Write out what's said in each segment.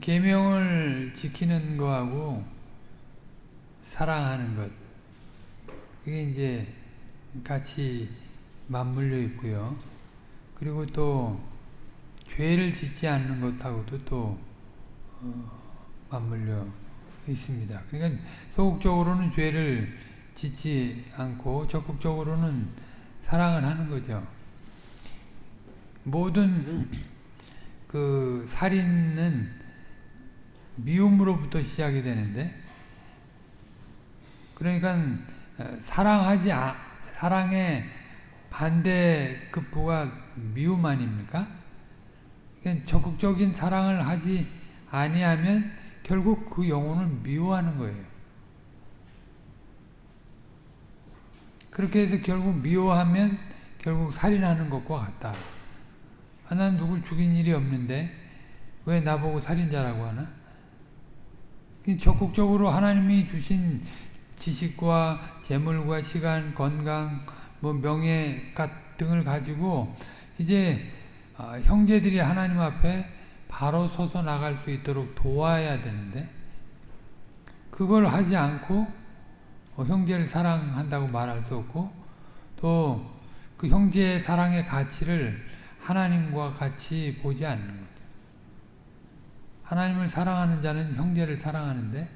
계명을 지키는 거하고 사랑하는 것 그게 이제 같이 맞물려 있고요. 그리고 또 죄를 짓지 않는 것하고도 또 어, 맞물려 있습니다. 그러니까 소극적으로는 죄를 짓지 않고 적극적으로는 사랑을 하는 거죠. 모든 그 살인은 미움으로부터 시작이 되는데 그러니까 사랑하지 사랑의 반대급부가 미움 아닙니까? 그러니까 적극적인 사랑을 하지 아니하면 결국 그 영혼을 미워하는 거예요. 그렇게 해서 결국 미워하면 결국 살인하는 것과 같다. 아, 난 누굴 죽인 일이 없는데 왜 나보고 살인자라고 하나? 적극적으로 하나님이 주신 지식과 재물과 시간, 건강, 뭐 명예 등을 가지고 이제 아, 형제들이 하나님 앞에 바로 서서 나갈 수 있도록 도와야 되는데 그걸 하지 않고 어, 형제를 사랑한다고 말할 수 없고 또 그 형제의 사랑의 가치를 하나님과 같이 보지 않는 거죠. 하나님을 사랑하는 자는 형제를 사랑하는데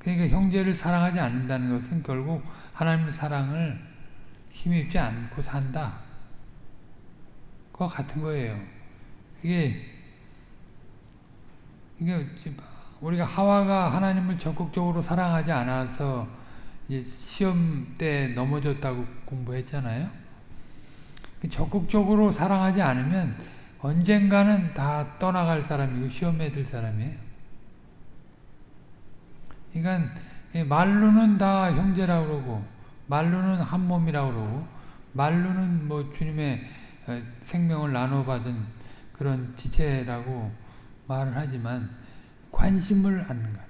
그러니까 형제를 사랑하지 않는다는 것은 결국 하나님의 사랑을 힘입지 않고 산다. 그와 같은 거예요. 이게 이게 우리가 하와가 하나님을 적극적으로 사랑하지 않아서 시험 때 넘어졌다고 공부했잖아요. 적극적으로 사랑하지 않으면 언젠가는 다 떠나갈 사람이고 시험에 들 사람이에요. 그러니까 말로는 다 형제라고 그러고 말로는 한 몸이라고 그러고 말로는 뭐 주님의 어, 생명을 나눠받은 그런 지체라고 말을 하지만 관심을 않는 것.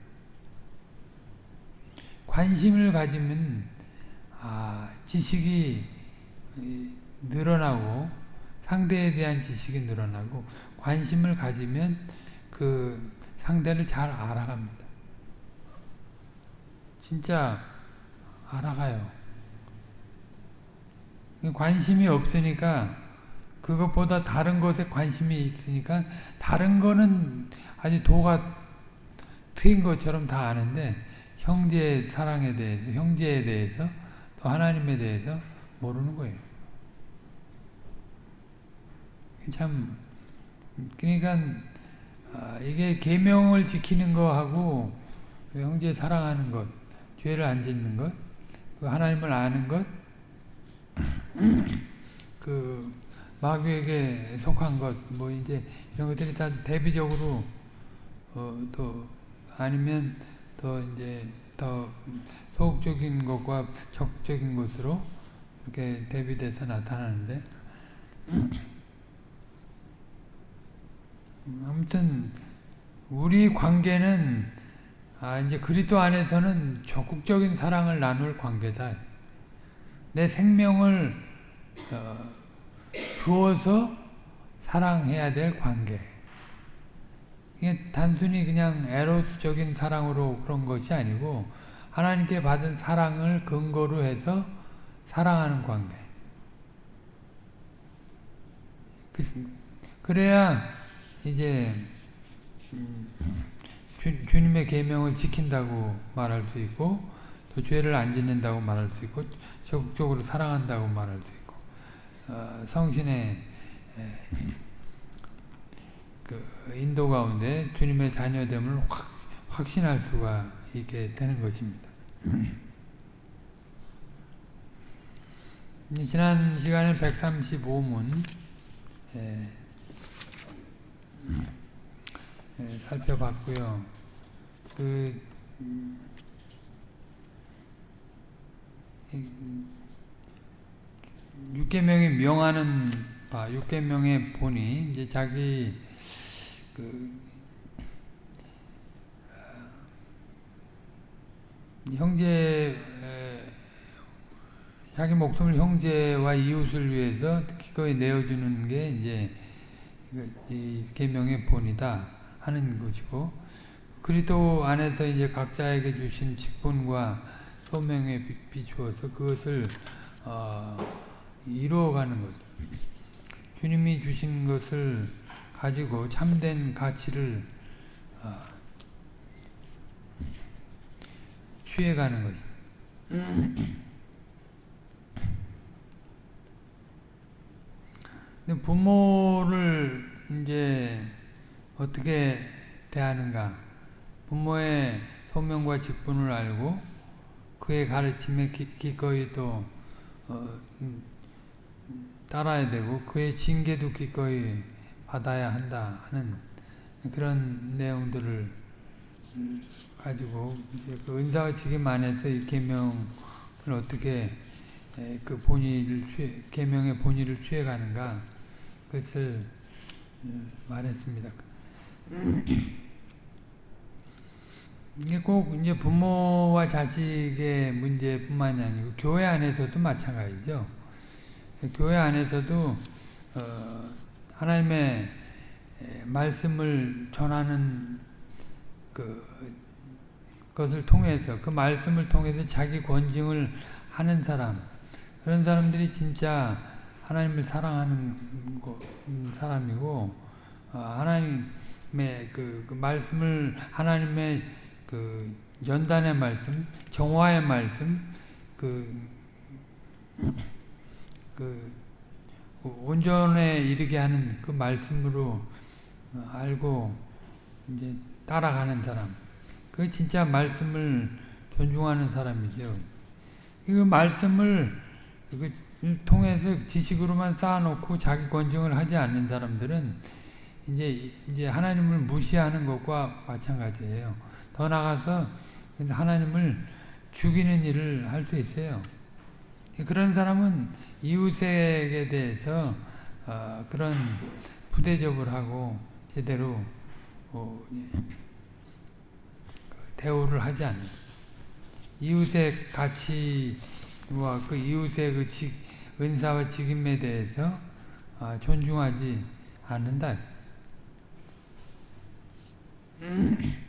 관심을 가지면 아, 지식이 늘어나고 상대에 대한 지식이 늘어나고 관심을 가지면 그 상대를 잘 알아갑니다. 진짜 알아가요. 관심이 없으니까 그것보다 다른 것에 관심이 있으니까 다른 거는 아주 도가 트인 것처럼 다 아는데 형제의 사랑에 대해서 형제에 대해서 또 하나님에 대해서 모르는 거예요. 참 그러니까 아, 이게 계명을 지키는 거하고 형제 사랑하는 것, 죄를 안 짓는 것, 그 하나님을 아는 것, 그 마귀에게 속한 것, 뭐 이제 이런 것들이 다 대비적으로 어, 또 아니면 더 이제 더 소극적인 것과 적극적인 것으로 이렇게 대비돼서 나타나는데 아무튼 우리 관계는 아 이제 그리스도 안에서는 적극적인 사랑을 나눌 관계다. 내 생명을 어, 주어서 사랑해야 될 관계. 이게 단순히 그냥 에로스적인 사랑으로 그런 것이 아니고 하나님께 받은 사랑을 근거로 해서 사랑하는 관계. 그, 그래야 이제 주, 주님의 계명을 지킨다고 말할 수 있고 또 죄를 안 짓는다고 말할 수 있고 적극적으로 사랑한다고 말할 수 있고 어, 성신의 에, 그 인도 가운데 주님의 자녀됨을 확, 확신할 수가 있게 되는 것입니다. 지난 시간에 135문 예, 예, 살펴봤고요. 그 육계명이 명하는 바, 육계명의 본이 이제 자기 그 어, 형제 자기 목숨을 형제와 이웃을 위해서 기꺼이 내어주는 게 이제 이 계명의 본이다. 하는 것이고 그리스도 안에서 이제 각자에게 주신 직분과 소명에 비- 비추어서 그것을 어, 이루어가는 것. 주님이 주신 것을 가지고 참된 가치를 어, 취해가는. 근데 부모를 이제 어떻게 대하는가? 부모의 소명과 직분을 알고 그의 가르침에 기, 기꺼이 또 어, 음, 따라야 되고 그의 징계도 기꺼이 받아야 한다 하는 그런 내용들을 음, 가지고 그 은사와 직임 안에서 이 계명을 어떻게 에, 그 본의를 취해, 계명의 본의를 취해가는가 그것을 음, 말했습니다. 이게 꼭 이제 부모와 자식의 문제뿐만이 아니고 교회 안에서도 마찬가지죠. 교회 안에서도 어, 하나님의 말씀을 전하는 그 것을 통해서 그 말씀을 통해서 자기 권징을 하는 사람 그런 사람들이 진짜 하나님을 사랑하는 사람이고 어, 하나님의 그, 그 말씀을 하나님의 그 연단의 말씀, 정화의 말씀, 그, 그 온전에 이르게 하는 그 말씀으로 알고 이제 따라가는 사람. 그 진짜 말씀을 존중하는 사람이죠. 그 말씀을 그 통해서 지식으로만 쌓아놓고 자기 권징을 하지 않는 사람들은 이제 이제 하나님을 무시하는 것과 마찬가지예요. 더 나가서 하나님을 죽이는 일을 할 수 있어요. 그런 사람은 이웃에게 대해서 어, 그런 부대접을 하고 제대로 어, 대우를 하지 않는 이웃의 가치와 그 이웃의 그 직, 은사와 직임에 대해서 어, 존중하지 않는다.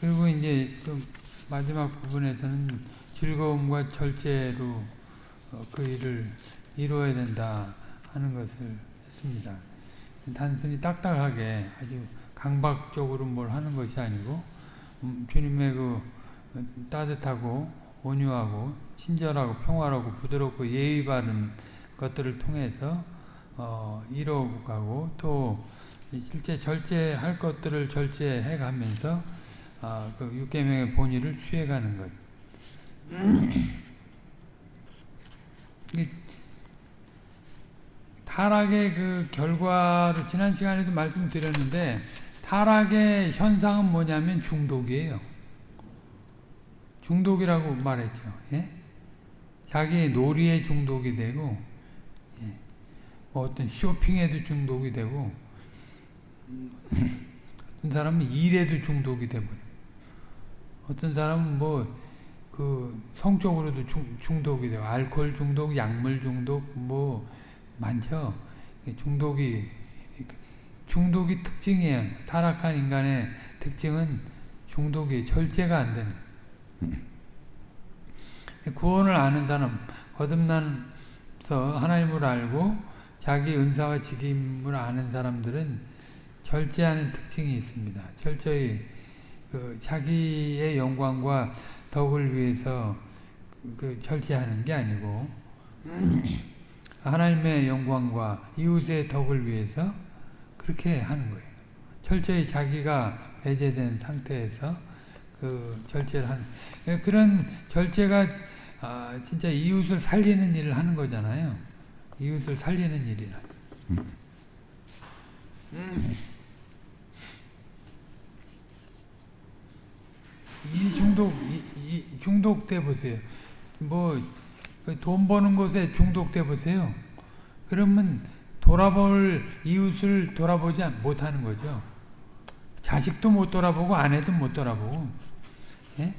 그리고 이제 좀 마지막 부분에서는 즐거움과 절제로 어, 그 일을 이루어야 된다 하는 것을 했습니다. 단순히 딱딱하게 아주 강박적으로 뭘 하는 것이 아니고 음, 주님의 그 따뜻하고 온유하고 친절하고 평화롭고 부드럽고 예의 바른 것들을 통해서 어, 이뤄가고 또 실제 절제할 것들을 절제해 가면서 어, 그 육계명의 본의를 취해가는 것. 타락의 그 결과를 지난 시간에도 말씀드렸는데 타락의 현상은 뭐냐면 중독이에요. 중독이라고 말했죠. 예? 자기 놀이에 중독이 되고 예. 뭐 어떤 쇼핑에도 중독이 되고 어떤 사람은 일에도 중독이 되버려. 어떤 사람은 뭐 그 성적으로도 중, 중독이 되고 알코올 중독, 약물 중독 뭐 많죠. 중독이 중독이 특징이에요. 타락한 인간의 특징은 중독이 절제가 안 되는. 구원을 아는 사람, 거듭나서 하나님을 알고 자기 은사와 직임을 아는 사람들은 절제하는 특징이 있습니다. 철저히 그 자기의 영광과 덕을 위해서 그 절제하는 게 아니고 하나님의 영광과 이웃의 덕을 위해서 그렇게 하는 거예요. 철저히 자기가 배제된 상태에서 그 절제를 하는 그런 절제가 아 진짜 이웃을 살리는 일을 하는 거잖아요. 이웃을 살리는 일이라. 이 중독, 이, 이 중독돼 보세요. 뭐 돈 버는 것에 중독돼 보세요. 그러면 돌아볼 이웃을 돌아보지 못하는 거죠. 자식도 못 돌아보고 아내도 못 돌아보고. 예?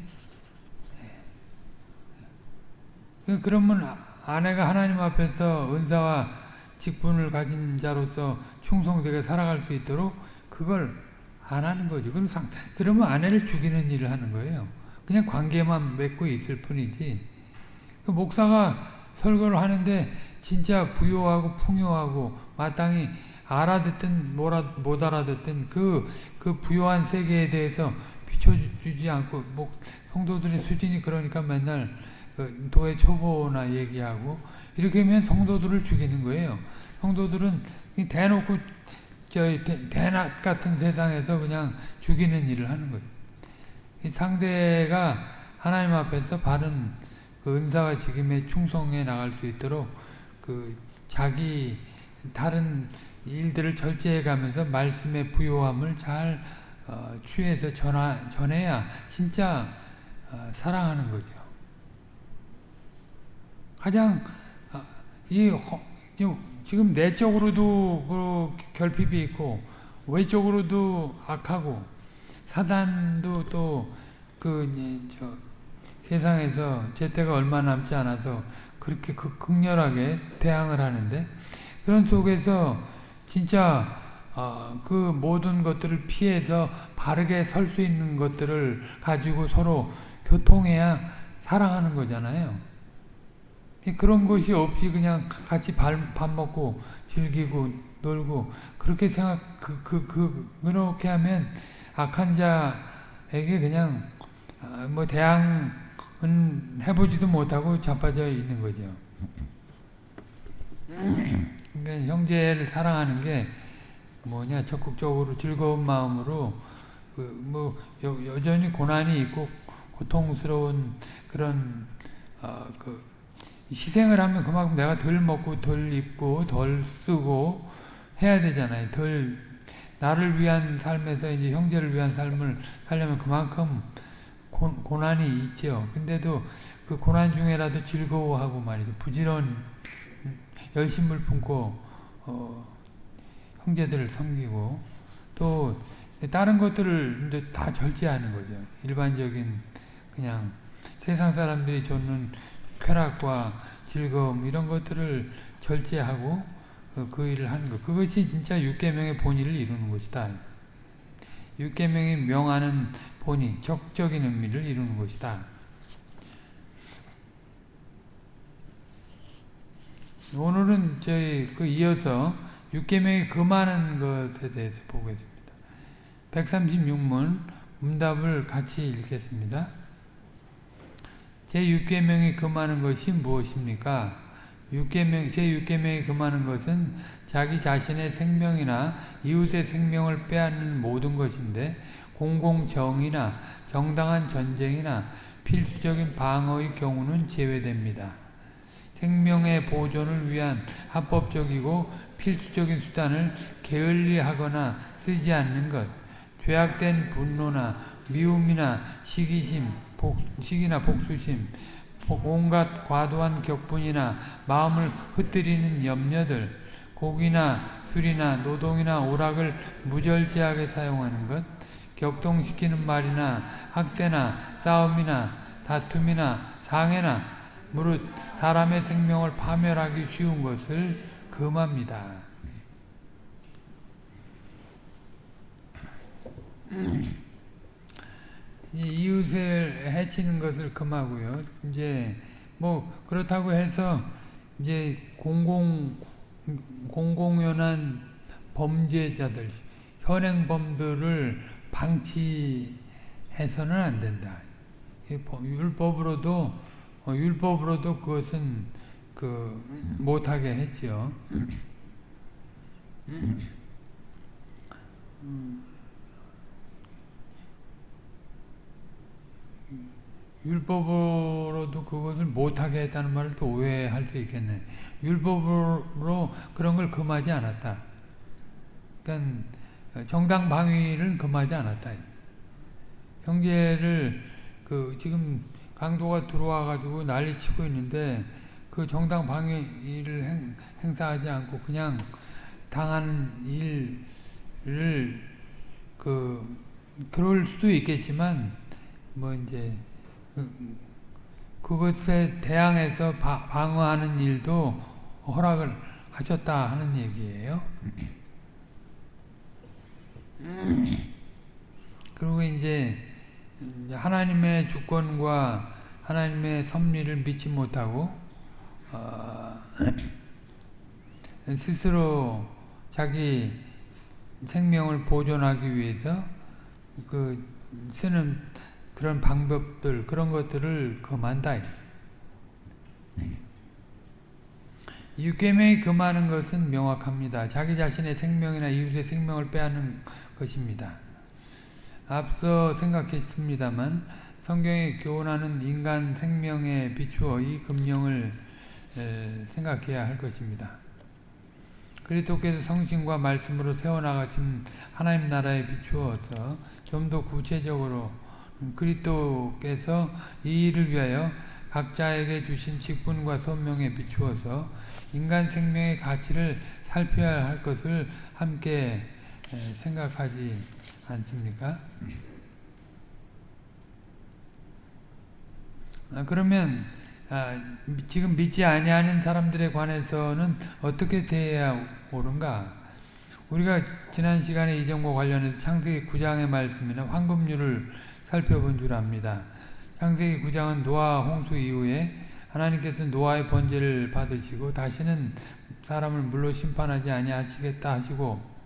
예. 그러면 아내가 하나님 앞에서 은사와 직분을 가진 자로서 충성되게 살아갈 수 있도록 그걸 안 하는 거죠. 그럼 상, 그러면 아내를 죽이는 일을 하는 거예요. 그냥 관계만 맺고 있을 뿐이지. 그 목사가 설교를 하는데 진짜 부요하고 풍요하고 마땅히 알아듣든 못 알아듣든 그, 그 부요한 세계에 대해서 비춰주지 않고 목, 성도들의 수준이 그러니까 맨날 그 도의 초보나 얘기하고 이렇게 하면 성도들을 죽이는 거예요. 성도들은 대놓고 저 대낮 같은 세상에서 그냥 죽이는 일을 하는 거죠. 상대가 하나님 앞에서 바른 그 은사와 직임에 충성해 나갈 수 있도록 그 자기 다른 일들을 절제해 가면서 말씀의 부요함을 잘 어, 취해서 전하, 전해야 진짜 어, 사랑하는 거죠. 가장 어, 이 지금 내적으로도 그 결핍이 있고 외적으로도 악하고 사단도 또그 세상에서 제때가 얼마 남지 않아서 그렇게 극렬하게 대항을 하는데 그런 속에서 진짜 어, 그 모든 것들을 피해서 바르게 설 수 있는 것들을 가지고 서로 교통해야 사랑하는 거잖아요. 그런 것이 없이 그냥 같이 밥, 밥 먹고 즐기고 놀고 그렇게 생각 그, 그, 그 그렇게 하면 악한 자에게 그냥 아, 뭐 대항은 해보지도 못하고 자빠져 있는 거죠. 그러니까 형제를 사랑하는 게 뭐냐 적극적으로 즐거운 마음으로 그 뭐 여전히 고난이 있고 고통스러운 그런 어 그 희생을 하면 그만큼 내가 덜 먹고 덜 입고 덜 쓰고 해야 되잖아요. 덜 나를 위한 삶에서 이제 형제를 위한 삶을 살려면 그만큼 고, 고난이 있죠. 근데도 그 고난 중에라도 즐거워하고 말이죠. 부지런 열심을 품고 어, 형제들을 섬기고 또 다른 것들을 이제 다 절제하는 거죠. 일반적인 그냥 세상 사람들이 줬는 쾌락과 즐거움 이런 것들을 절제하고 그, 그 일을 하는 것. 그것이 진짜 육계명의 본의를 이루는 것이다. 육계명이 명하는 본의, 적적인 의미를 이루는 것이다. 오늘은 저희 그 이어서 육계명이 금하는 것에 대해서 보겠습니다. 136문 문답을 같이 읽겠습니다. 제6계명이 금하는 것이 무엇입니까? 6계명, 제6계명이 금하는 것은 자기 자신의 생명이나 이웃의 생명을 빼앗는 모든 것인데 공공정의나 정당한 전쟁이나 필수적인 방어의 경우는 제외됩니다. 생명의 보존을 위한 합법적이고 필수적인 수단을 게을리하거나 쓰지 않는 것, 죄악된 분노나 미움이나 시기심, 복식이나 복수심, 온갖 과도한 격분이나 마음을 흩뜨리는 염려들, 곡이나 술이나 노동이나 오락을 무절제하게 사용하는 것, 격동시키는 말이나 학대나 싸움이나 다툼이나 상해나 무릇 사람의 생명을 파멸하기 쉬운 것을 금합니다. 이웃을 해치는 것을 금하고요. 이제 뭐 그렇다고 해서 이제 공공 공공연한 범죄자들 현행범들을 방치해서는 안 된다. 율법으로도 어, 율법으로도 그것은 그 못하게. 음. 율법으로도 그것을 못하게 했다는 말을 또 오해할 수 있겠네. 율법으로 그런 걸 금하지 않았다. 그러니까 정당 방위를 금하지 않았다. 형제를 그 지금 강도가 들어와 가지고 난리 치고 있는데 그 정당 방위를 행, 행사하지 않고 그냥 당하는 일을 그 그럴 수도 있겠지만 뭐 이제 그것에 대항해서 방어하는 일도 허락을 하셨다 하는 얘기예요. 그리고 이제 하나님의 주권과 하나님의 섭리를 믿지 못하고 어, 스스로 자기 생명을 보존하기 위해서 그 쓰는 그런 방법들 그런 것들을 금한다. 육계명이 금하는 것은 명확합니다. 자기 자신의 생명이나 이웃의 생명을 빼앗는 것입니다. 앞서 생각했습니다만 성경에 교훈하는 인간 생명에 비추어 이 금령을 생각해야 할 것입니다. 그리스도께서 성신과 말씀으로 세워나가신 하나님 나라에 비추어서 좀 더 구체적으로 그리스도께서 이 일을 위하여 각자에게 주신 직분과 소명에 비추어서 인간 생명의 가치를 살펴야 할 것을 함께 생각하지 않습니까? 아, 그러면 아, 지금 믿지 아니하는 사람들에 관해서는 어떻게 대해야 옳은가? 우리가 지난 시간에 이 점과 관련해서 창세기 9장의 말씀이나 황금률을 살펴본 줄 압니다. 창세기 9장은 노아 홍수 이후에 하나님께서 노아의 번제를 받으시고 다시는 사람을 물로 심판하지 아니하시겠다 하시고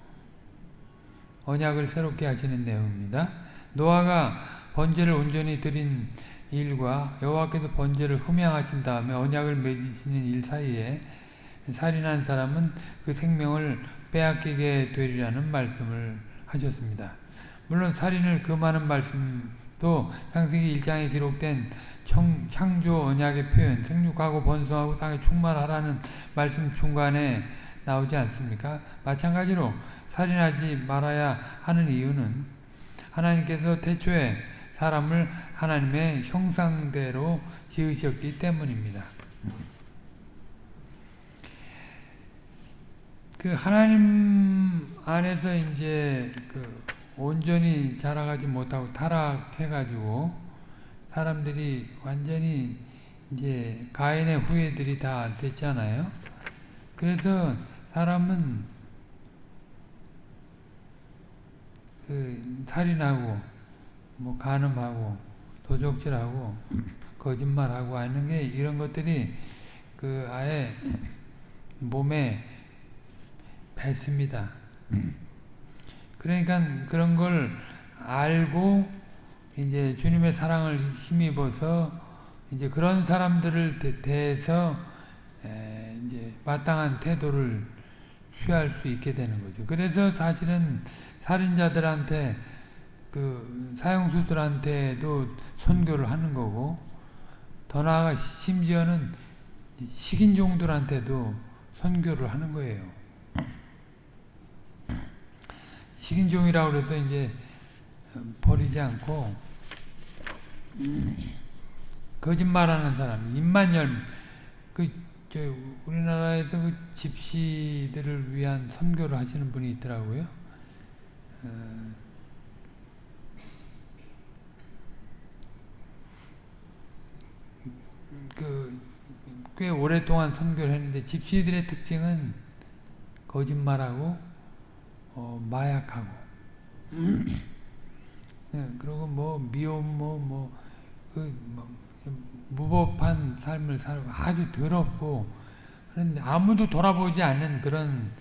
언약을 새롭게 하시는 내용입니다. 노아가 번제를 온전히 드린 일과 여호와께서 번제를 흠양하신 다음에 언약을 맺으시는 일 사이에 살인한 사람은 그 생명을 빼앗기게 되리라는 말씀을 하셨습니다. 물론 살인을 금하는 말씀도 창세기 1장에 기록된 청, 창조 언약의 표현, 생육하고 번성하고 땅에 충만하라는 말씀 중간에 나오지 않습니까? 마찬가지로 살인하지 말아야 하는 이유는 하나님께서 태초에 사람을 하나님의 형상대로 지으셨기 때문입니다. 그 하나님 안에서 이제 그 온전히 자라가지 못하고 타락해가지고 사람들이 완전히 이제 가인의 후예들이 다 됐잖아요. 그래서 사람은 그 살인하고 뭐 간음하고 도적질하고 거짓말하고 하는 게 이런 것들이 그 아예 몸에 뱄습니다. 그러니까 그런 걸 알고 이제 주님의 사랑을 힘입어서 이제 그런 사람들을 대해서 이제 마땅한 태도를 취할 수 있게 되는 거죠. 그래서 사실은 살인자들한테 그 사형수들한테도 선교를 하는 거고 더 나아가 심지어는 식인종들한테도 선교를 하는 거예요. 식인종이라고 그래서 이제 버리지 않고 거짓말하는 사람, 입만 열, 그, 저, 우리나라에서 그 집시들을 위한 선교를 하시는 분이 있더라고요. 어, 그, 꽤 오랫동안 선교를 했는데 집시들의 특징은 거짓말하고 어, 마약하고 네, 그리고 뭐 미움 뭐뭐그 뭐, 무법한 삶을 살고 아주 더럽고 그런데 아무도 돌아보지 않는 그런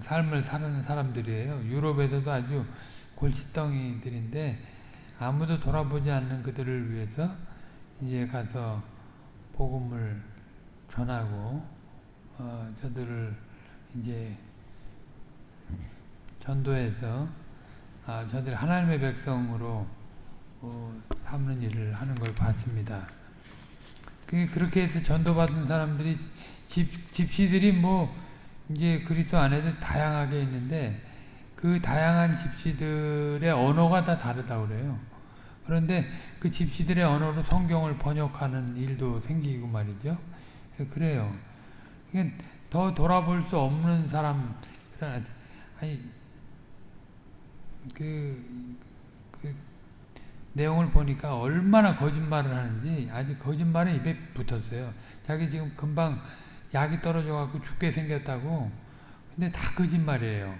삶을 사는 사람들이에요. 유럽에서도 아주 골칫덩이들인데 아무도 돌아보지 않는 그들을 위해서 이제 가서 복음을 전하고 어, 저들을 이제 전도해서 아, 저들 하나님의 백성으로 어, 삼는 일을 하는 걸 봤습니다. 그렇게 해서 전도받은 사람들이 집, 집시들이 뭐 이제 그리스도 안에도 다양하게 있는데 그 다양한 집시들의 언어가 다 다르다고 그래요. 그런데 그 집시들의 언어로 성경을 번역하는 일도 생기고 말이죠. 그래요. 더 돌아볼 수 없는 사람, 아니, 그, 그, 내용을 보니까 얼마나 거짓말을 하는지 아주 거짓말에 입에 붙었어요. 자기 지금 금방 약이 떨어져 갖고 죽게 생겼다고. 근데 다 거짓말이에요.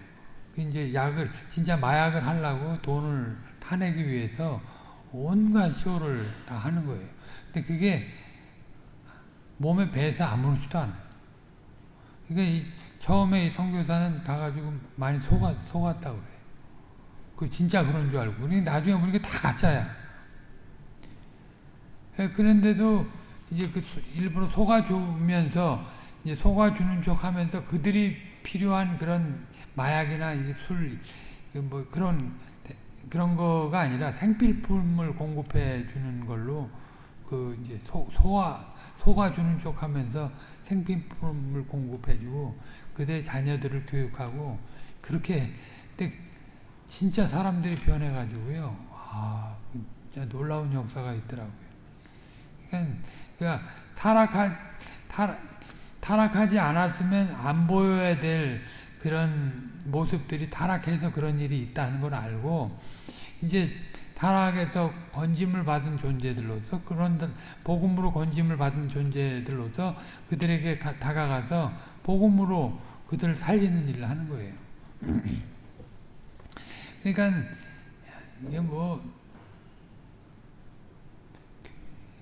그 이제 약을 진짜 마약을 하려고 돈을 타내기 위해서 온갖 쇼를 다 하는 거예요. 근데 그게 몸에 배서 아무렇지도 않아요. 그러니까 이 처음에 이 선교사는 가가지고 많이 속았, 속았다고 그래요. 그 진짜 그런 줄 알고. 그러니까 나중에 보니까 다 가짜야. 예, 그런데도 이제 그 일부러 속아주면서 속아주는 척 하면서 그들이 필요한 그런 마약이나 술, 뭐 그런, 그런 거가 아니라 생필품을 공급해 주는 걸로 그 이제 소, 소화, 속아주는 척 하면서 생필품을 공급해 주고 그들의 자녀들을 교육하고 그렇게 진짜 사람들이 변해가지고요. 아, 진짜 놀라운 역사가 있더라고요. 그러니까, 그러니까 타락하, 타락, 타락하지 않았으면 안 보여야 될 그런 모습들이 타락해서 그런 일이 있다는 걸 알고 이제 타락에서 건짐을 받은 존재들로서 그런 복음으로 건짐을 받은 존재들로서 그들에게 가, 다가가서 복음으로 그들을 살리는 일을 하는 거예요. 그러니까 이게 뭐,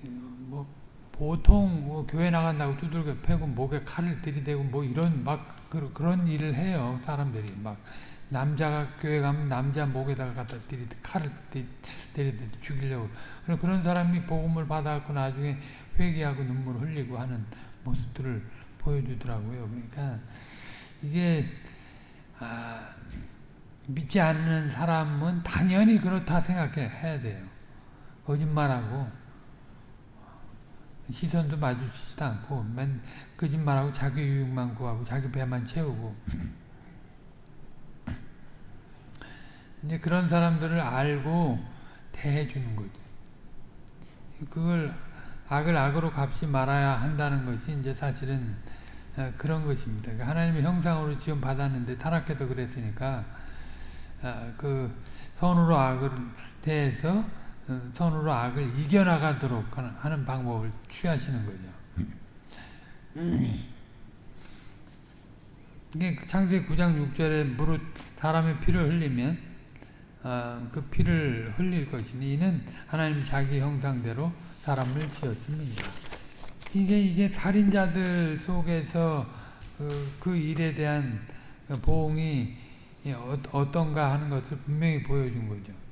뭐 보통 뭐 교회 나간다고 두들겨 패고 목에 칼을 들이대고 뭐 이런 막 그, 그런 일을 해요 사람들이 막 남자가 교회 가면 남자 목에다가 갖다 들이 칼을 들이대 죽이려고 그런 그런 사람이 복음을 받아갖고 나중에 회개하고 눈물 흘리고 하는 모습들을 보여주더라고요. 그러니까 이게 아, 믿지 않는 사람은 당연히 그렇다 생각해 해야 돼요. 거짓말하고 시선도 마주치지도 않고 맨 거짓말하고 자기 유익만 구하고 자기 배만 채우고 이제 그런 사람들을 알고 대해주는 거죠. 그걸 악을 악으로 갚지 말아야 한다는 것이 이제 사실은 그런 것입니다. 그러니까 하나님의 형상으로 지금 받았는데 타락해서 그랬으니까 그 선으로 악을 대해서 어, 선으로 악을 이겨나가도록 하는 방법을 취하시는 거죠. 이게 창세기 9장 6절에 무릇 사람의 피를 흘리면 어, 그 피를 흘릴 것이니 이는 하나님 자기 형상대로 사람을 지었습니다. 이게 이게 살인자들 속에서 그, 그 일에 대한 보응이 어떤가 하는 것을 분명히 보여준 거죠.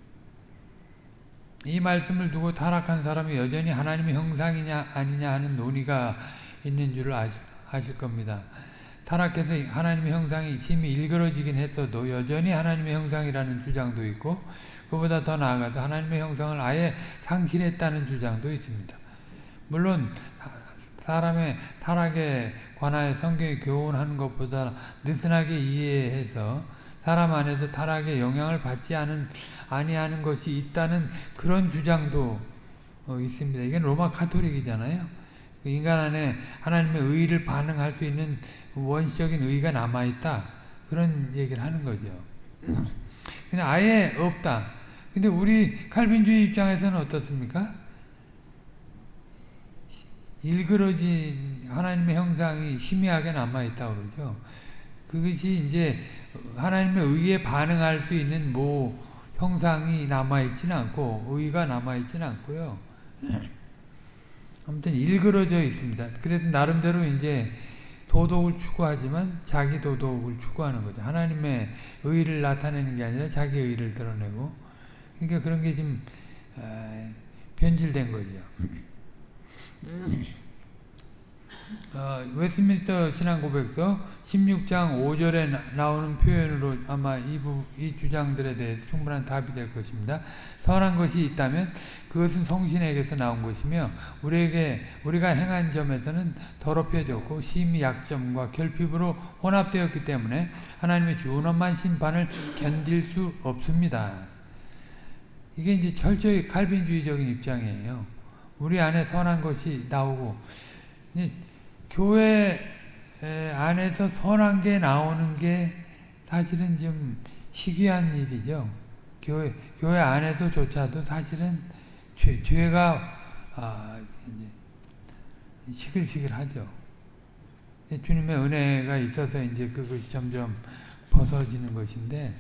이 말씀을 두고 타락한 사람이 여전히 하나님의 형상이냐 아니냐 하는 논의가 있는 아실, 아실 겁니다. 타락해서 하나님의 형상이 심히 일그러지긴 했어도 여전히 하나님의 형상이라는 주장도 있고 그보다 더 나아가서 하나님의 형상을 아예 상실했다는 주장도 있습니다. 물론 사람의 타락에 관하여 성경이 교훈하는 것보다 느슨하게 이해해서 사람 안에서 타락에 영향을 받지 않은 아니하는 것이 있다는 그런 주장도 어, 있습니다. 이게 로마 카톨릭이잖아요. 그 인간 안에 하나님의 의를 반응할 수 있는 원시적인 의가 남아있다. 그런 얘기를 하는 거죠. 그냥 아예 없다. 근데 우리 칼빈주의 입장에서는 어떻습니까? 일그러진 하나님의 형상이 희미하게 남아있다고 그러죠. 그것이 이제 하나님의 의에 반응할 수 있는 뭐 형상이 남아있지는 않고 의가 남아있지는 않고요. 아무튼 일그러져 있습니다. 그래서 나름대로 이제 도덕을 추구하지만 자기 도덕을 추구하는 거죠. 하나님의 의를 나타내는 게 아니라 자기 의를 드러내고 그러니까 그런 게좀 변질된 거죠. 어, 웨스민스터 신앙고백서 16장 5절에 나오는 표현으로 아마 이, 부, 이 주장들에 대해 충분한 답이 될 것입니다. 선한 것이 있다면 그것은 성신에게서 나온 것이며 우리에게 우리가 행한 점에서는 더럽혀졌고 심히 약점과 결핍으로 혼합되었기 때문에 하나님의 준엄한 심판을 견딜 수 없습니다. 이게 이제 철저히 칼빈주의적인 입장이에요. 우리 안에 선한 것이 나오고 교회 안에서 선한 게 나오는 게 사실은 좀 희귀한 일이죠. 교회, 교회 안에서조차도 사실은 죄, 죄가 아, 시글시글하죠. 주님의 은혜가 있어서 이제 그것이 점점 벗어지는 것인데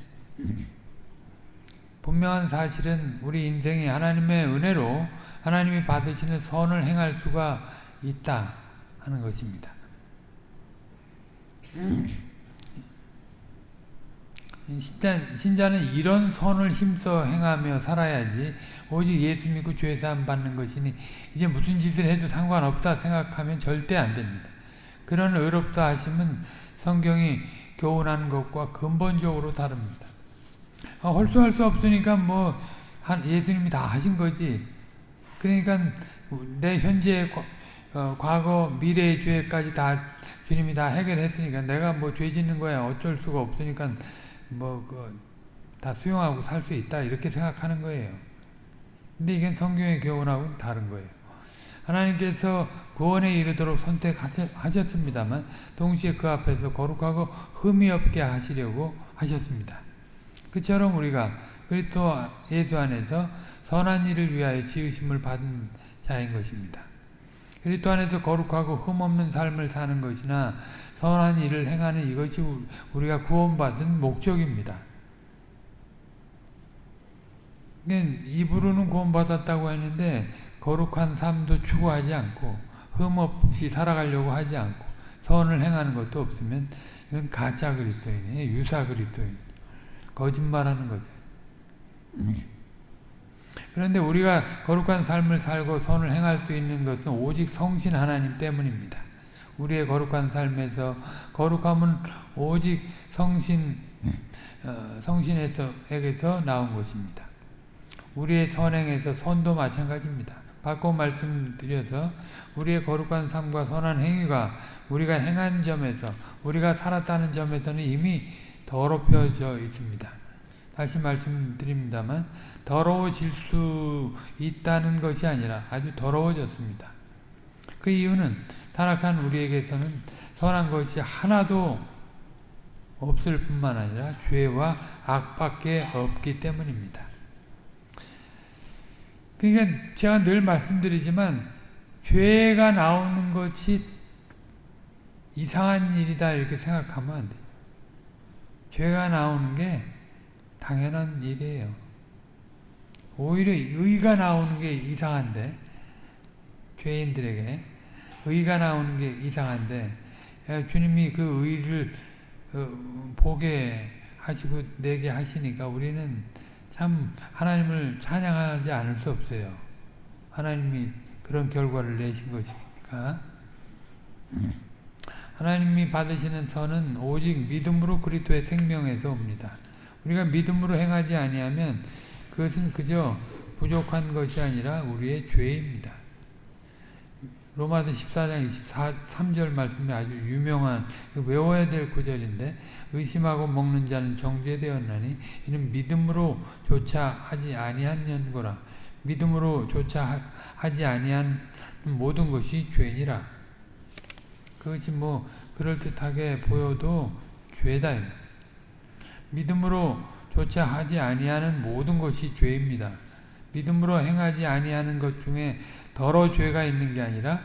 분명한 사실은 우리 인생이 하나님의 은혜로 하나님이 받으시는 선을 행할 수가 있다 하는 것입니다. 신자, 신자는 이런 선을 힘써 행하며 살아야지 오직 예수 믿고 죄사함 받는 것이니 이제 무슨 짓을 해도 상관없다 생각하면 절대 안 됩니다. 그런 의롭다 하심은 성경이 교훈하는 것과 근본적으로 다릅니다. 아, 홀수할 수 없으니까 뭐 예수님이 다 하신 거지. 그러니까 내 현재 어, 과거 미래의 죄까지 다 주님이 다 해결했으니까 내가 뭐 죄 짓는 거야 어쩔 수가 없으니까 뭐 다 수용하고 살 수 있다 이렇게 생각하는 거예요. 근데 이게 성경의 교훈하고는 다른 거예요. 하나님께서 구원에 이르도록 선택하셨습니다만 동시에 그 앞에서 거룩하고 흠이 없게 하시려고 하셨습니다. 그처럼 우리가 그리스도 예수 안에서 선한 일을 위하여 지으심을 받은 자인 것입니다. 그리스도 안에서 거룩하고 흠없는 삶을 사는 것이나 선한 일을 행하는 이것이 우리가 구원받은 목적입니다. 입으로는 구원받았다고 했는데 거룩한 삶도 추구하지 않고 흠없이 살아가려고 하지 않고 선을 행하는 것도 없으면 이건 가짜 그리스도인이에요. 유사 그리스도인. 거짓말하는 거죠. 그런데 우리가 거룩한 삶을 살고 선을 행할 수 있는 것은 오직 성신 하나님 때문입니다. 우리의 거룩한 삶에서 거룩함은 오직 성신 어, 성신에서에게서 나온 것입니다. 우리의 선행에서 선도 마찬가지입니다. 바꿔 말씀드려서 우리의 거룩한 삶과 선한 행위가 우리가 행한 점에서 우리가 살았다는 점에서는 이미 더럽혀져 있습니다. 다시 말씀드립니다만 더러워질 수 있다는 것이 아니라 아주 더러워졌습니다. 그 이유는 타락한 우리에게서는 선한 것이 하나도 없을 뿐만 아니라 죄와 악밖에 없기 때문입니다. 그러니까 제가 늘 말씀드리지만 죄가 나오는 것이 이상한 일이다 이렇게 생각하면 안 돼요. 죄가 나오는 게 당연한 일이에요. 오히려 의가 나오는 게 이상한데 죄인들에게 의가 나오는 게 이상한데 주님이 그 의를 어, 보게 하시고 내게 하시니까 우리는 참 하나님을 찬양하지 않을 수 없어요. 하나님이 그런 결과를 내신 것이니까. 하나님이 받으시는 선은 오직 믿음으로 그리스도의 생명에서 옵니다. 우리가 믿음으로 행하지 아니하면 그것은 그저 부족한 것이 아니라 우리의 죄입니다. 로마서 14장 23절 말씀이 아주 유명한 외워야 될 구절인데 의심하고 먹는 자는 정죄되었나니 이는 믿음으로 조차 하지 아니한 연고라. 믿음으로 조차 하지 아니한 모든 것이 죄니라. 그것이 뭐 그럴듯하게 보여도 죄다 믿음으로 조차 하지 아니하는 모든 것이 죄입니다 믿음으로 행하지 아니하는 것 중에 더러 죄가 있는 게 아니라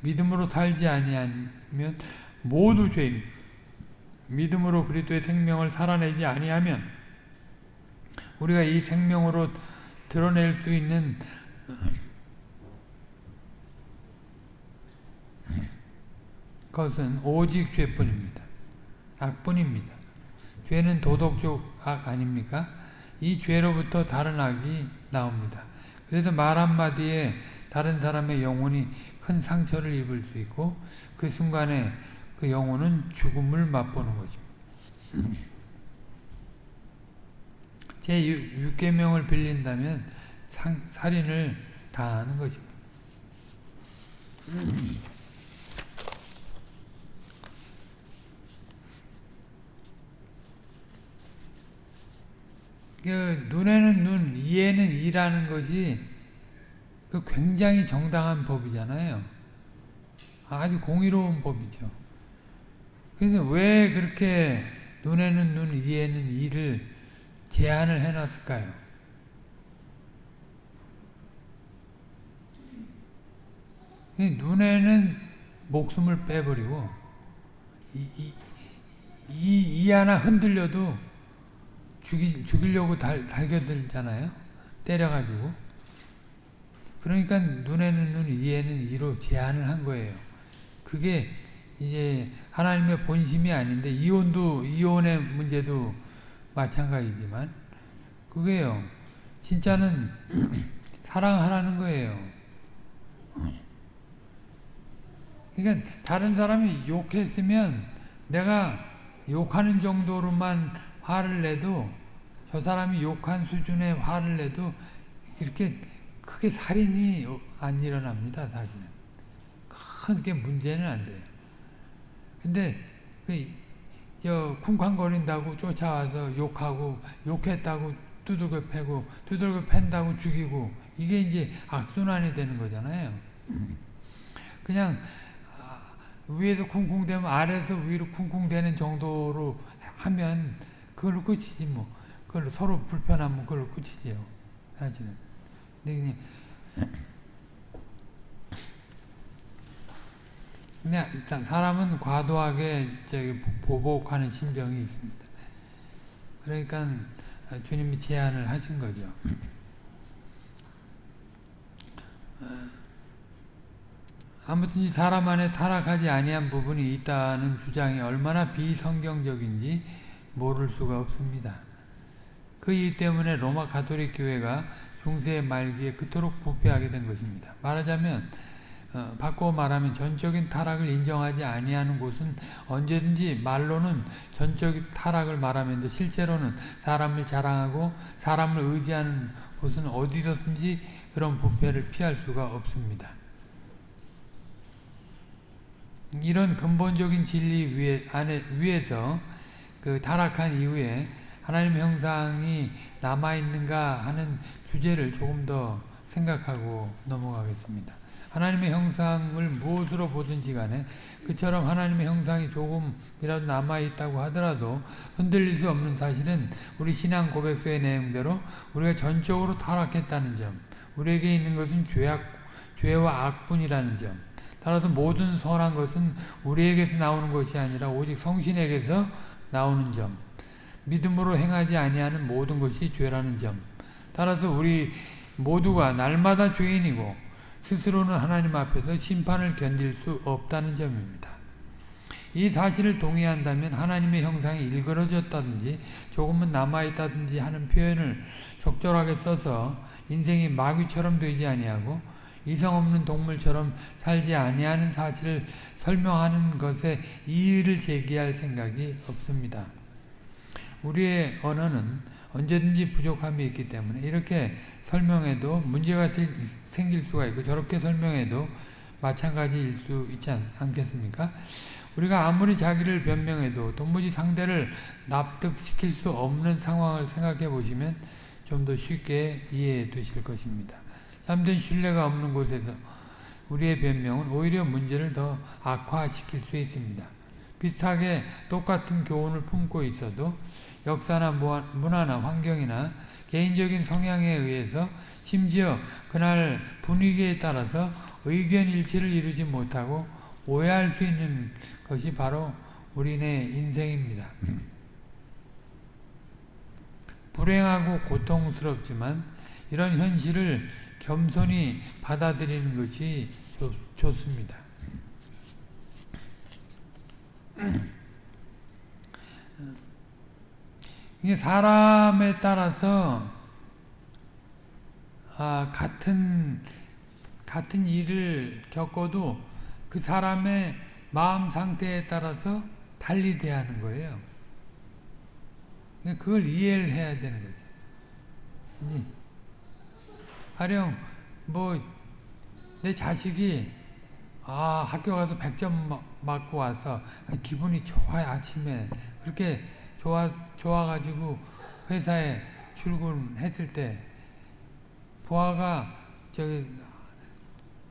믿음으로 살지 아니하면 모두 죄입니다. 믿음으로 그리스도의 생명을 살아내지 아니하면 우리가 이 생명으로 드러낼 수 있는 것은 오직 죄뿐입니다. 악뿐입니다. 죄는 도덕적 악 아닙니까? 이 죄로부터 다른 악이 나옵니다. 그래서 말 한마디에 다른 사람의 영혼이 큰 상처를 입을 수 있고 그 순간에 그 영혼은 죽음을 맛보는 것입니다. 제 6계명을 빌린다면 상, 살인을 당하는 것입니다. 그 눈에는 눈, 이에는 이라는 것이 그 굉장히 정당한 법이잖아요. 아주 공의로운 법이죠. 그래서 왜 그렇게 눈에는 눈, 이에는 이를 제한을 해놨을까요? 눈에는 목숨을 빼버리고 이, 이, 이, 이 하나 흔들려도 죽이, 죽이려고 달, 달겨들잖아요. 때려가지고. 그러니까 눈에는 눈, 이에는 이로 제한을 한 거예요. 그게 이제 하나님의 본심이 아닌데 이혼도 이혼의 문제도 마찬가지지만 그게요. 진짜는 사랑하라는 거예요. 그러니까 다른 사람이 욕했으면 내가 욕하는 정도로만 화를 내도 저 사람이 욕한 수준의 화를 내도 이렇게 크게 살인이 안 일어납니다. 사실은 크게 문제는 안 돼요. 근데 저 쿵쾅거린다고 쫓아와서 욕하고 욕했다고 두들겨 패고 두들겨 팬다고 죽이고 이게 이제 악순환이 되는 거잖아요. 그냥 위에서 쿵쿵대면 아래에서 위로 쿵쿵대는 정도로 하면 그걸로 끝이지 뭐. 그걸로 서로 불편하면 그걸로 끝이지요. 사실은. 근데 그냥 일단 사람은 과도하게 저기 보복하는 심정이 있습니다. 그러니까 주님이 제안을 하신 거죠. 아무튼 사람 안에 타락하지 아니한 부분이 있다는 주장이 얼마나 비성경적인지 모를 수가 없습니다. 그 이유 때문에 로마 가톨릭 교회가 중세 말기에 그토록 부패하게 된 것입니다. 말하자면 어, 바꿔 말하면 전적인 타락을 인정하지 아니하는 곳은 언제든지 말로는 전적 타락을 말하면서 실제로는 사람을 자랑하고 사람을 의지하는 곳은 어디서든지 그런 부패를 피할 수가 없습니다. 이런 근본적인 진리 위에, 안에, 위에서 그 타락한 이후에 하나님 형상이 남아있는가 하는 주제를 조금 더 생각하고 넘어가겠습니다. 하나님의 형상을 무엇으로 보든지 간에 그처럼 하나님의 형상이 조금이라도 남아있다고 하더라도 흔들릴 수 없는 사실은 우리 신앙 고백서의 내용대로 우리가 전적으로 타락했다는 점 우리에게 있는 것은 죄악, 죄와 악뿐이라는 점 따라서 모든 선한 것은 우리에게서 나오는 것이 아니라 오직 성신에게서 나오는 점 믿음으로 행하지 아니하는 모든 것이 죄라는 점 따라서 우리 모두가 날마다 죄인이고 스스로는 하나님 앞에서 심판을 견딜 수 없다는 점입니다. 이 사실을 동의한다면 하나님의 형상이 일그러졌다든지 조금은 남아있다든지 하는 표현을 적절하게 써서 인생이 마귀처럼 되지 아니하고 이성 없는 동물처럼 살지 아니하는 사실을 설명하는 것에 이의를 제기할 생각이 없습니다. 우리의 언어는 언제든지 부족함이 있기 때문에 이렇게 설명해도 문제가 생길 수가 있고 저렇게 설명해도 마찬가지일 수 있지 않 겠습니까? 우리가 아무리 자기를 변명해도 도무지 상대를 납득시킬 수 없는 상황을 생각해 보시면 좀 더 쉽게 이해되실 것입니다. 참된 신뢰가 없는 곳에서 우리의 변명은 오히려 문제를 더 악화시킬 수 있습니다. 비슷하게 똑같은 교훈을 품고 있어도 역사나 문화나 환경이나 개인적인 성향에 의해서 심지어 그날 분위기에 따라서 의견 일치를 이루지 못하고 오해할 수 있는 것이 바로 우리네 인생입니다. 불행하고 고통스럽지만 이런 현실을 겸손히 받아들이는 것이 좋, 좋습니다. 이게 사람에 따라서 아, 같은 같은 일을 겪어도 그 사람의 마음 상태에 따라서 달리 대하는 거예요. 그걸 이해를 해야 되는 거죠. 가령 뭐 내 자식이 아 학교 가서 100점 맞고 와서 기분이 좋아요 아침에 그렇게 좋아 좋아가지고 회사에 출근했을 때 부하가 저기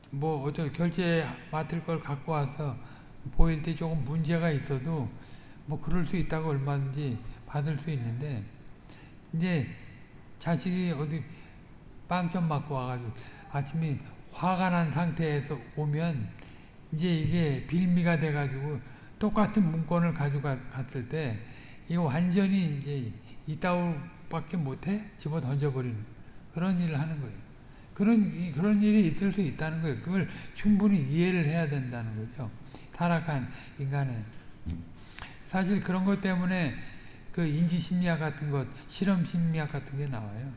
뭐 어쩌 결제 맡을 걸 갖고 와서 보일 때 조금 문제가 있어도 뭐 그럴 수 있다고 얼마든지 받을 수 있는데 이제 자식이 어디 빵점 맞고 와가지고 아침에 화가 난 상태에서 오면 이제 이게 빌미가 돼가지고 똑같은 문건을 가져갔을 때 이거 완전히 이제 이따오밖에 못해 집어 던져버리는 그런 일을 하는 거예요. 그런 그런 일이 있을 수 있다는 거예요. 그걸 충분히 이해를 해야 된다는 거죠. 타락한 인간은 사실 그런 것 때문에 그 인지 심리학 같은 것, 실험 심리학 같은 게 나와요.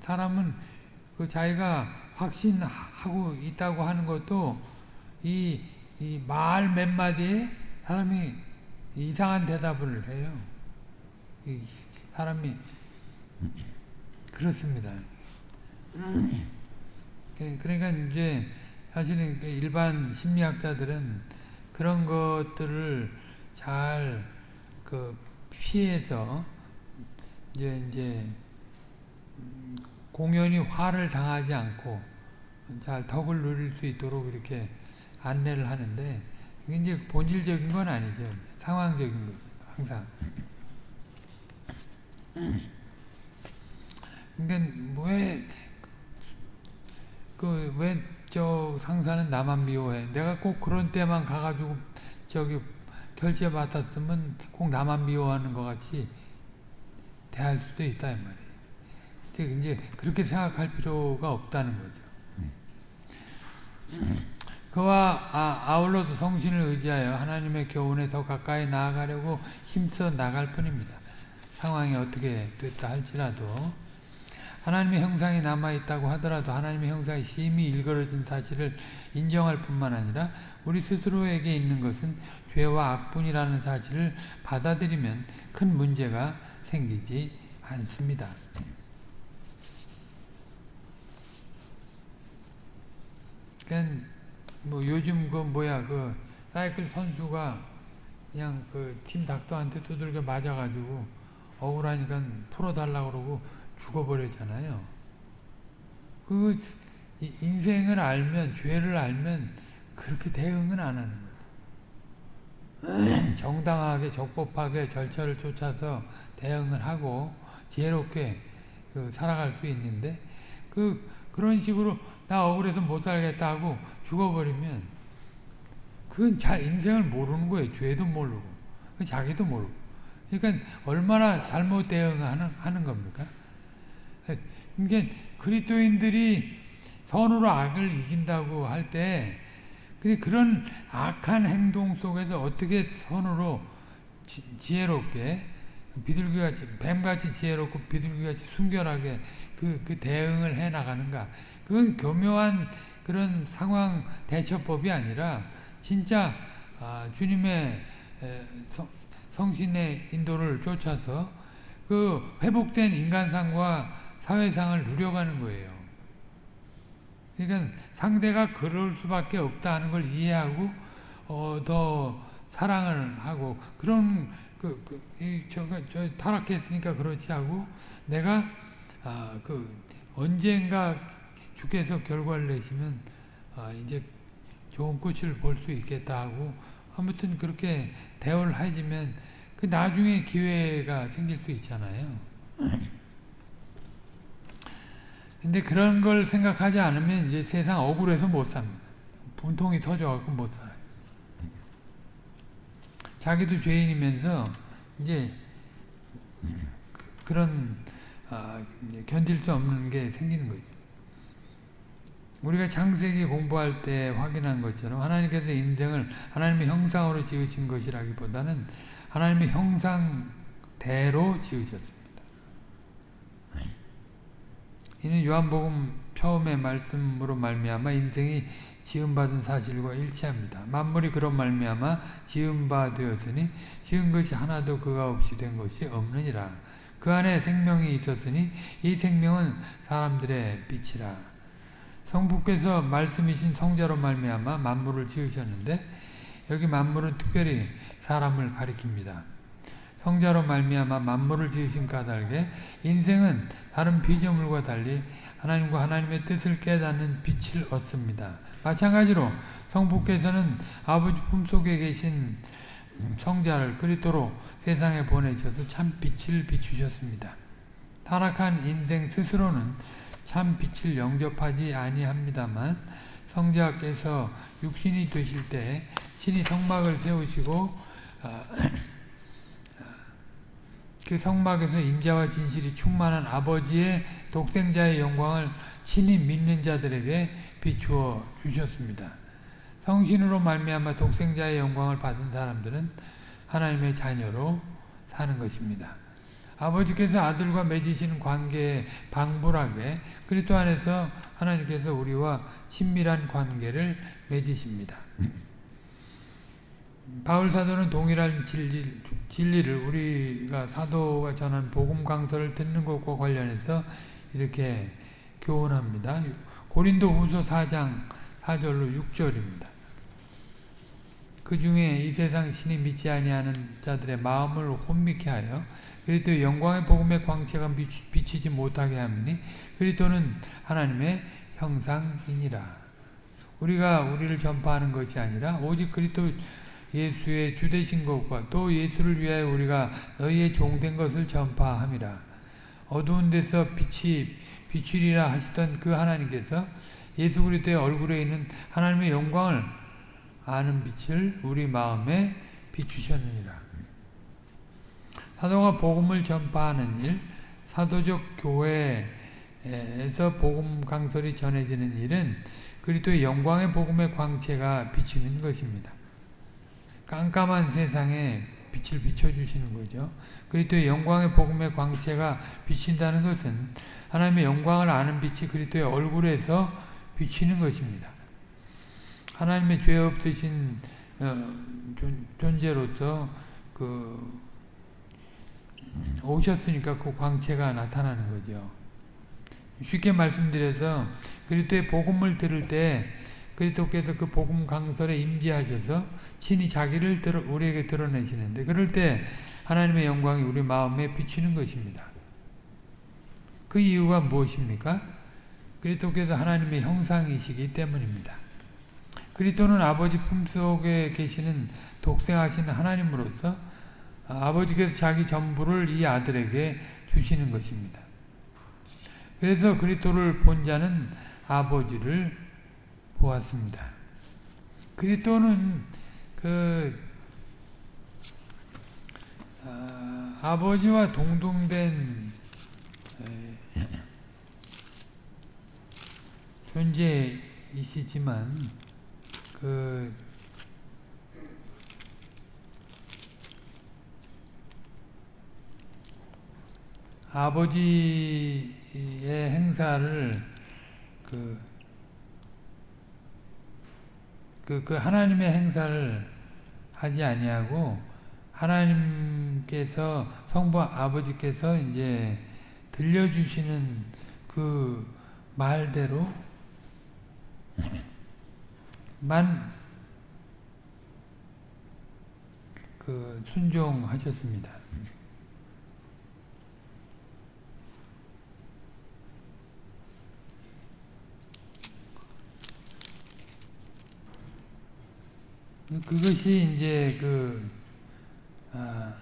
사람은 그 자기가 확신하고 있다고 하는 것도 이, 이 말 몇 마디에 사람이 이상한 대답을 해요. 이 사람이 그렇습니다. 그러니까 이제 사실은 그 일반 심리학자들은 그런 것들을 잘 그 피해서 이제 이제 공연히 화를 당하지 않고 잘 덕을 누릴 수 있도록 이렇게 안내를 하는데 이게 이제 본질적인 건 아니죠. 상황적인 거죠. 항상. 그러니까 왜 그 왜 저 상사는 나만 미워해? 내가 꼭 그런 때만 가가지고 저기 결제 맡았으면 꼭 나만 미워하는 것 같이 대할 수도 있다 이 말이에요. 이제 그렇게 생각할 필요가 없다는 거죠. 그와 아, 아울러도 성신을 의지하여 하나님의 교훈에 더 가까이 나아가려고 힘써 나갈 뿐입니다. 상황이 어떻게 됐다 할지라도 하나님의 형상이 남아있다고 하더라도 하나님의 형상이 심히 일그러진 사실을 인정할 뿐만 아니라 우리 스스로에게 있는 것은 죄와 악뿐이라는 사실을 받아들이면 큰 문제가 생기지 않습니다. 그러니까 뭐 요즘 그 뭐야 그 사이클 선수가 그냥 그 팀 닥터한테 두들겨 맞아가지고 억울하니까 풀어달라 그러고 죽어버렸잖아요. 그 인생을 알면 죄를 알면 그렇게 대응은 안 하는 거예요. 정당하게 적법하게 절차를 쫓아서 대응을 하고 지혜롭게 그 살아갈 수 있는데 그 그런 식으로 나 억울해서 못 살겠다 하고 죽어버리면 그건 잘 인생을 모르는 거예요. 죄도 모르고 자기도 모르고. 그러니까 얼마나 잘못 대응하는 하는 겁니까? 그러니까 그리스도인들이 선으로 악을 이긴다고 할 때 그런 악한 행동 속에서 어떻게 선으로 지, 혜롭게 비둘기같이 뱀같이 지혜롭고 비둘기같이 순결하게 그, 그 대응을 해 나가는가 그건 교묘한 그런 상황 대처법이 아니라 진짜 아, 주님의 성신의 인도를 쫓아서 그 회복된 인간상과 사회상을 누려가는 거예요. 그러니까 상대가 그럴 수밖에 없다 하는 걸 이해하고 어, 더 사랑을 하고 그런 그, 그 이, 저가 저 타락했으니까 그렇지 하고 내가 아, 그 언젠가 주께서 결과를 내시면 아, 이제 좋은 꽃을 볼 수 있겠다 하고 아무튼 그렇게 대화를 해지면 그 나중에 기회가 생길 수 있잖아요. 근데 그런 걸 생각하지 않으면 이제 세상 억울해서 못 삽니다. 분통이 터져갖고 못 살아요. 자기도 죄인이면서 이제 그런 아, 견딜 수 없는 게 생기는 거죠. 우리가 창세기 공부할 때 확인한 것처럼 하나님께서 인생을 하나님의 형상으로 지으신 것이라기보다는 하나님의 형상대로 지으셨습니다. 이는 요한복음 처음의 말씀으로 말미암아 인생이 지음받은 사실과 일치합니다. 만물이 그런 말미암아 지음바 되었으니 지은 것이 하나도 그가 없이 된 것이 없느니라. 그 안에 생명이 있었으니 이 생명은 사람들의 빛이라. 성부께서 말씀이신 성자로 말미암아 만물을 지으셨는데 여기 만물은 특별히 사람을 가리킵니다. 성자로 말미암아 만물을 지으신 까닭에 인생은 다른 피조물과 달리 하나님과 하나님의 뜻을 깨닫는 빛을 얻습니다. 마찬가지로 성부께서는 아버지 품속에 계신 성자를 그리스도로 세상에 보내셔서 참 빛을 비추셨습니다. 타락한 인생 스스로는 참 빛을 영접하지 아니합니다만 성자께서 육신이 되실 때 친히 성막을 세우시고 아, 그 성막에서 인자와 진실이 충만한 아버지의 독생자의 영광을 친히 믿는 자들에게 비추어 주셨습니다. 성신으로 말미암아 독생자의 영광을 받은 사람들은 하나님의 자녀로 사는 것입니다. 아버지께서 아들과 맺으시는 관계에 방불하게 그리스도 안에서 하나님께서 우리와 친밀한 관계를 맺으십니다. 바울 사도는 동일한 진리, 진리를 우리가 사도가 전한 복음 강서를 듣는 것과 관련해서 이렇게 교훈합니다. 고린도 후서 4장 4절로 6절입니다. 그 중에 이 세상 신이 믿지 아니하는 자들의 마음을 혼미케 하여 그리스도의 영광의 복음의 광채가 비치지 못하게 함이니 그리스도는 하나님의 형상이니라. 우리가 우리를 전파하는 것이 아니라 오직 그리스도 예수의 주되신 것과 또 예수를 위하여 우리가 너희의 종된 것을 전파함이라. 어두운 데서 빛이 비추리라 하시던 그 하나님께서 예수 그리스도의 얼굴에 있는 하나님의 영광을 아는 빛을 우리 마음에 비추셨느니라. 사도가 복음을 전파하는 일, 사도적 교회에서 복음 강설이 전해지는 일은 그리스도의 영광의 복음의 광채가 비치는 것입니다. 깜깜한 세상에 빛을 비춰주시는 거죠. 그리스도의 영광의 복음의 광채가 비친다는 것은 하나님의 영광을 아는 빛이 그리스도의 얼굴에서 비치는 것입니다. 하나님의 죄 없으신 어, 존재로서 그 오셨으니까 그 광채가 나타나는 거죠. 쉽게 말씀드려서 그리스도의 복음을 들을 때 그리스도께서 그 복음 강설에 임재하셔서 친히 자기를 드러, 우리에게 드러내시는데 그럴 때 하나님의 영광이 우리 마음에 비치는 것입니다. 그 이유가 무엇입니까? 그리스도께서 하나님의 형상이시기 때문입니다. 그리스도는 아버지 품속에 계시는 독생하신 하나님으로서 아버지께서 자기 전부를 이 아들에게 주시는 것입니다. 그래서 그리스도를 본 자는 아버지를 보았습니다. 그리스도는 그 아, 아버지와 동동된 존재이시지만 그 아버지의 행사를 그, 그, 그 하나님의 행사를 하지 아니하고 하나님께서 성부 아버지께서 이제 들려주시는 그 말대로 만 그 순종하셨습니다. 그것이 이제 그 아,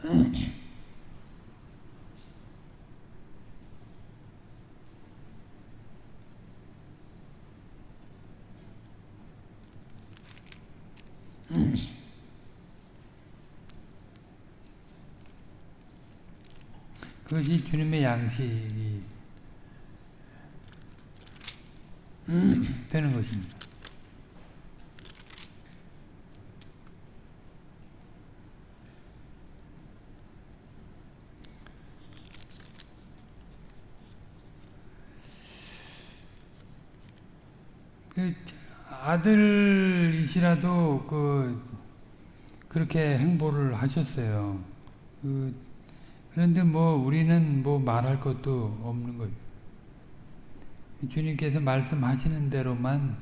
그것이 주님의 양식이 되는 것입니다. 그 아들이시라도 그 그렇게 행보를 하셨어요. 그 그런데 뭐 우리는 뭐 말할 것도 없는 거죠. 주님께서 말씀하시는 대로만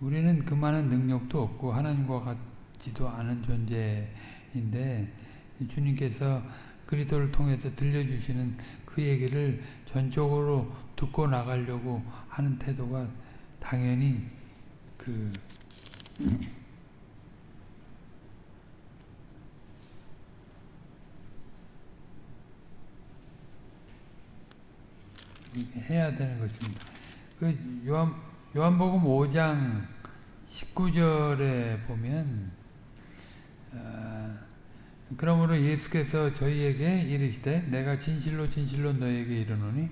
우리는 그만한 능력도 없고 하나님과 같지도 않은 존재인데 주님께서 그리스도를 통해서 들려주시는 그 얘기를 전적으로 듣고 나가려고 하는 태도가 당연히 그 해야 되는 것입니다. 그 요한 요한복음 5장 19절에 보면 어, 그러므로 예수께서 저희에게 이르시되 내가 진실로 진실로 너에게 이르노니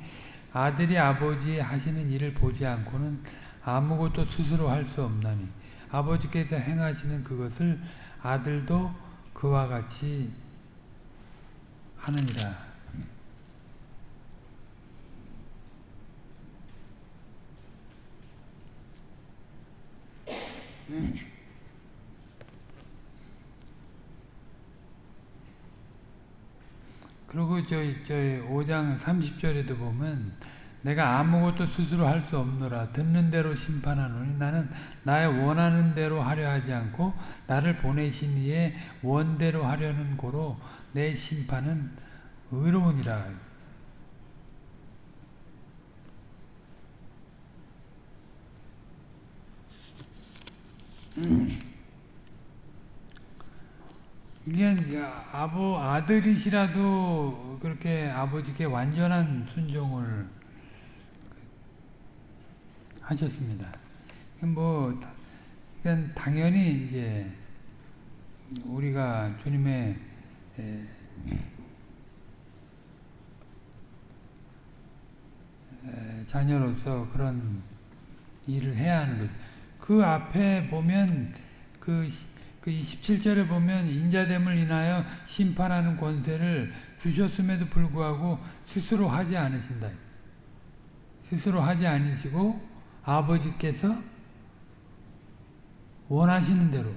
아들이 아버지 하시는 일을 보지 않고는 아무것도 스스로 할 수 없나니 아버지께서 행하시는 그것을 아들도 그와 같이 하느니라. 그리고 저희 5장 30절에도 보면 내가 아무것도 스스로 할 수 없노라. 듣는 대로 심판하노니 나는 나의 원하는 대로 하려 하지 않고 나를 보내신 이의 원대로 하려는 고로 내 심판은 의로우니라. 이게 아버 아들이시라도 그렇게 아버지께 완전한 순종을 하셨습니다. 뭐 이건 당연히 이제 우리가 주님의 자녀로서 그런 일을 해야 하는 거죠. 그 앞에 보면 그, 그 27절에 보면 인자됨을 인하여 심판하는 권세를 주셨음에도 불구하고 스스로 하지 않으신다. 스스로 하지 않으시고 아버지께서 원하시는 대로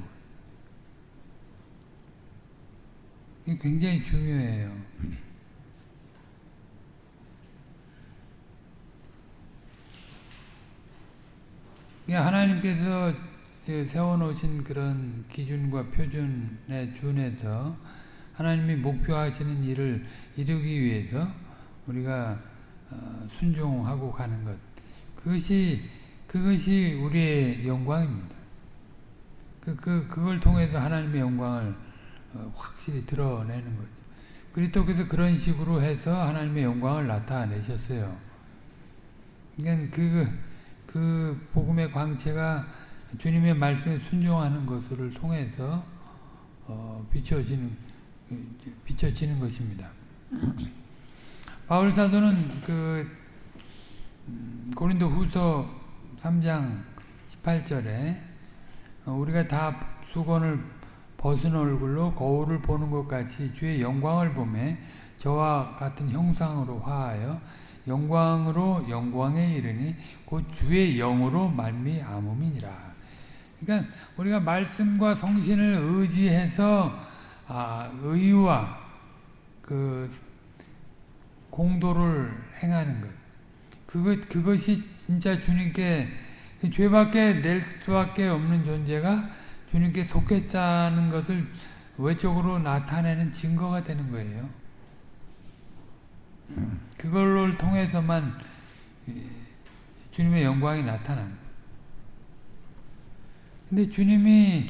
이게 굉장히 중요해요. 하나님께서 세워놓으신 그런 기준과 표준에 준해서 하나님이 목표하시는 일을 이루기 위해서 우리가 순종하고 가는 것 그것이 그것이 우리의 영광입니다. 그, 그, 그걸 통해서 하나님의 영광을 확실히 드러내는 거죠. 그리스도께서 그런 식으로 해서 하나님의 영광을 나타내셨어요. 그러니까 그, 그 복음의 광채가 주님의 말씀에 순종하는 것을 통해서 어, 비춰지는 비춰지는 것입니다. 바울 사도는 그 고린도 후서 3장 18절에 우리가 다 수건을 벗은 얼굴로 거울을 보는 것 같이 주의 영광을 보매 저와 같은 형상으로 화하여 영광으로 영광에 이르니 곧 주의 영으로 말미암음이니라. 그러니까 우리가 말씀과 성신을 의지해서 아, 의와 그 공도를 행하는 것. 그것 그것이 진짜 주님께 그 죄밖에 낼 수밖에 없는 존재가 주님께 속했다는 것을 외적으로 나타내는 증거가 되는 거예요. 그걸로 통해서만 주님의 영광이 나타나는 근데 주님이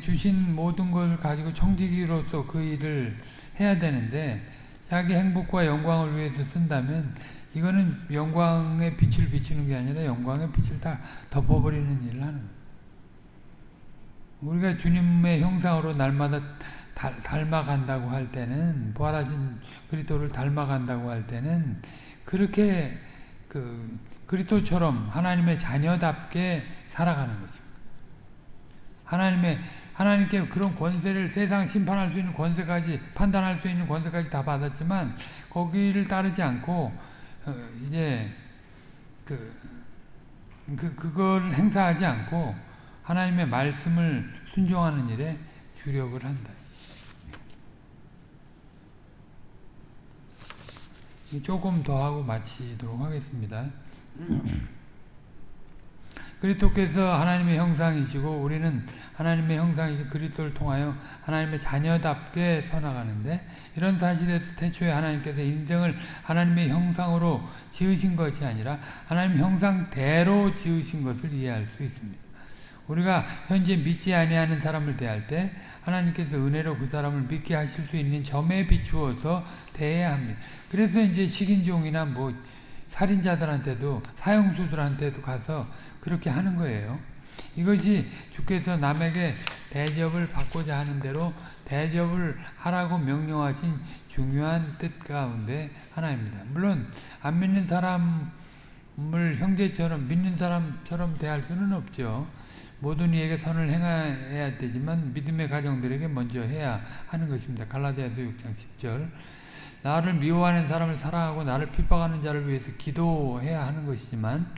주신 모든 걸 가지고 청지기로서 그 일을 해야 되는데 자기 행복과 영광을 위해서 쓴다면 이거는 영광의 빛을 비추는 게 아니라 영광의 빛을 다 덮어버리는 일을 하는. 우리가 주님의 형상으로 날마다 닮아간다고 할 때는 부활하신 그리스도를 닮아간다고 할 때는 그렇게 그 그리스도처럼 하나님의 자녀답게 살아가는 것입니다. 하나님의 하나님께 그런 권세를 세상 심판할 수 있는 권세까지 판단할 수 있는 권세까지 다 받았지만 거기를 따르지 않고 어, 이제 그, 그 그걸 행사하지 않고 하나님의 말씀을 순종하는 일에 주력을 한다. 조금 더 하고 마치도록 하겠습니다. 그리스도께서 하나님의 형상이시고 우리는 하나님의 형상이신 그리스도를 통하여 하나님의 자녀답게 서나가는데 이런 사실에서 태초에 하나님께서 인생을 하나님의 형상으로 지으신 것이 아니라 하나님 형상대로 지으신 것을 이해할 수 있습니다. 우리가 현재 믿지 아니하는 사람을 대할 때 하나님께서 은혜로 그 사람을 믿게 하실 수 있는 점에 비추어서 대해야 합니다. 그래서 이제 식인종이나 뭐 살인자들한테도 사형수들한테도 가서 그렇게 하는 거예요. 이것이 주께서 남에게 대접을 받고자 하는 대로 대접을 하라고 명령하신 중요한 뜻 가운데 하나입니다. 물론 안 믿는 사람을 형제처럼 믿는 사람처럼 대할 수는 없죠. 모든 이에게 선을 행해야 되지만 믿음의 가정들에게 먼저 해야 하는 것입니다. 갈라디아서 6장 10절 나를 미워하는 사람을 사랑하고 나를 핍박하는 자를 위해서 기도해야 하는 것이지만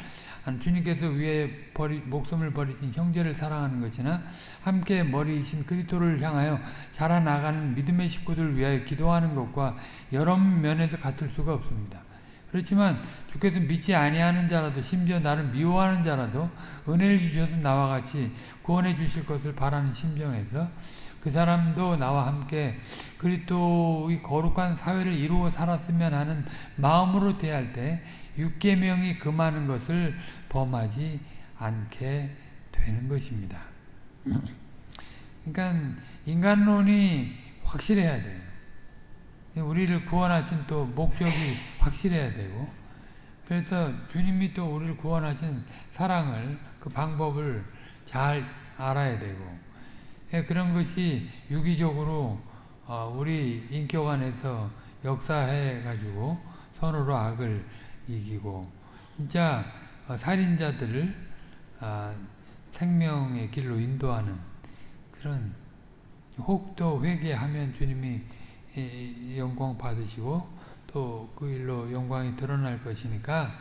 주님께서 위에 버리, 목숨을 버리신 형제를 사랑하는 것이나 함께 머리이신 그리스도를 향하여 자라나가는 믿음의 식구들을 위하여 기도하는 것과 여러 면에서 같을 수가 없습니다. 그렇지만 주께서 믿지 아니하는 자라도 심지어 나를 미워하는 자라도 은혜를 주셔서 나와 같이 구원해 주실 것을 바라는 심정에서 그 사람도 나와 함께 그리스도의 거룩한 사회를 이루어 살았으면 하는 마음으로 대할 때 육계명이 금하는 것을 범하지 않게 되는 것입니다. 그러니까 인간론이 확실해야 돼요. 우리를 구원하신 또 목적이 확실해야 되고 그래서 주님이 또 우리를 구원하신 사랑을 그 방법을 잘 알아야 되고 예, 그런 것이 유기적으로 어, 우리 인격 안에서 역사해 가지고 선으로 악을 이기고 진짜 어, 살인자들을 아, 생명의 길로 인도하는 그런 혹도 회개하면 주님이 영광 받으시고 또 그 일로 영광이 드러날 것이니까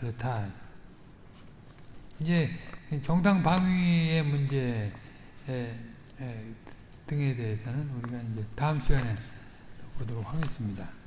그렇다. 이제 정당 방위의 문제 등에 대해서는 우리가 이제 다음 시간에 보도록 하겠습니다.